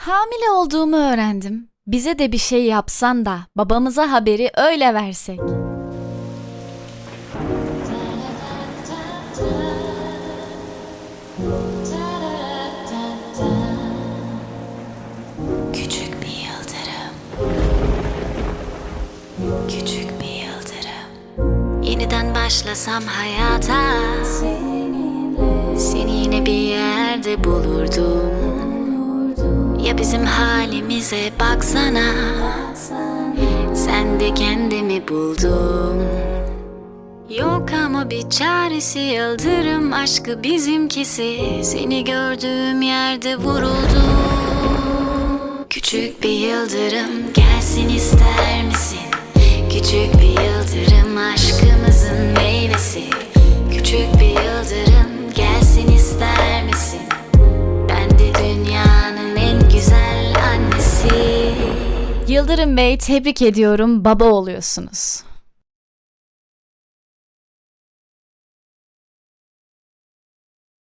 Hamile olduğumu öğrendim. Bize de bir şey yapsan da babamıza haberi öyle versek. Küçük bir yıldırım Küçük bir yıldırım Yeniden başlasam hayata Seni yine bir yerde bulurdum halimize baksana. Sen de kendimi buldum Yok ama bir çaresi yıldırım aşkı bizimkisi. Seni gördüğüm yerde vuruldum. Küçük bir yıldırım Yıldırım Bey tebrik ediyorum baba oluyorsunuz.